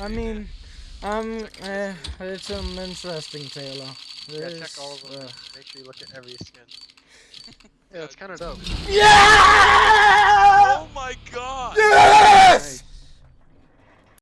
I mean, um, uh, it's an interesting, Taylor. Yeah, check all of them. uh, Make sure you look at every skin. yeah, it's kind of dope. Yeah!